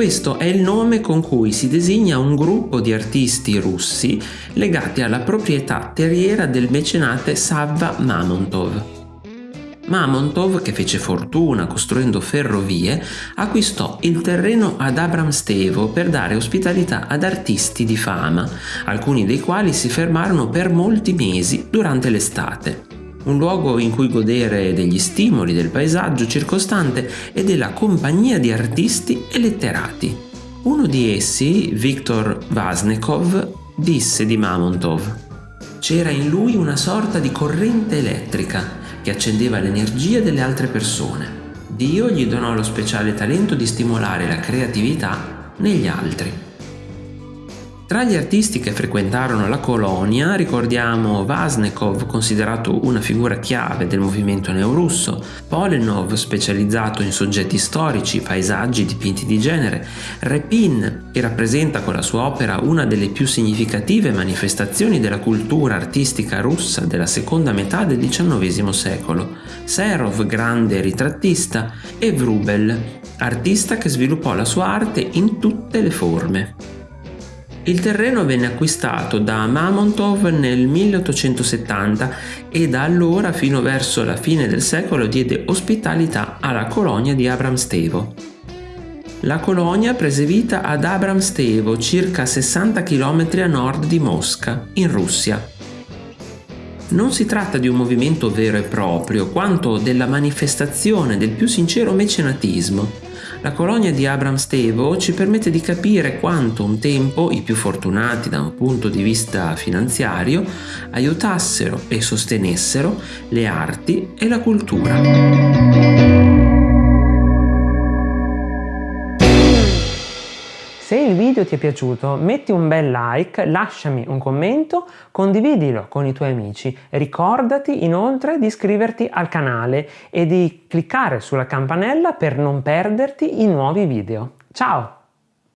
Questo è il nome con cui si designa un gruppo di artisti russi legati alla proprietà terriera del mecenate Savva Mamontov. Mamontov, che fece fortuna costruendo ferrovie, acquistò il terreno ad Abramstevo per dare ospitalità ad artisti di fama, alcuni dei quali si fermarono per molti mesi durante l'estate. Un luogo in cui godere degli stimoli del paesaggio circostante e della compagnia di artisti e letterati. Uno di essi, Viktor Vasnekov, disse di Mamontov c'era in lui una sorta di corrente elettrica che accendeva l'energia delle altre persone. Dio gli donò lo speciale talento di stimolare la creatività negli altri. Tra gli artisti che frequentarono la colonia ricordiamo Vasnekov, considerato una figura chiave del movimento neorusso, Polenov, specializzato in soggetti storici, paesaggi, dipinti di genere, Repin, che rappresenta con la sua opera una delle più significative manifestazioni della cultura artistica russa della seconda metà del XIX secolo, Serov, grande ritrattista, e Vrubel, artista che sviluppò la sua arte in tutte le forme. Il terreno venne acquistato da Mamontov nel 1870 e da allora fino verso la fine del secolo diede ospitalità alla colonia di Abramstevo. La colonia prese vita ad Abramstevo, circa 60 km a nord di Mosca, in Russia. Non si tratta di un movimento vero e proprio, quanto della manifestazione del più sincero mecenatismo la colonia di Abram Stevo ci permette di capire quanto un tempo i più fortunati da un punto di vista finanziario aiutassero e sostenessero le arti e la cultura. Se il video ti è piaciuto metti un bel like, lasciami un commento, condividilo con i tuoi amici. Ricordati inoltre di iscriverti al canale e di cliccare sulla campanella per non perderti i nuovi video. Ciao!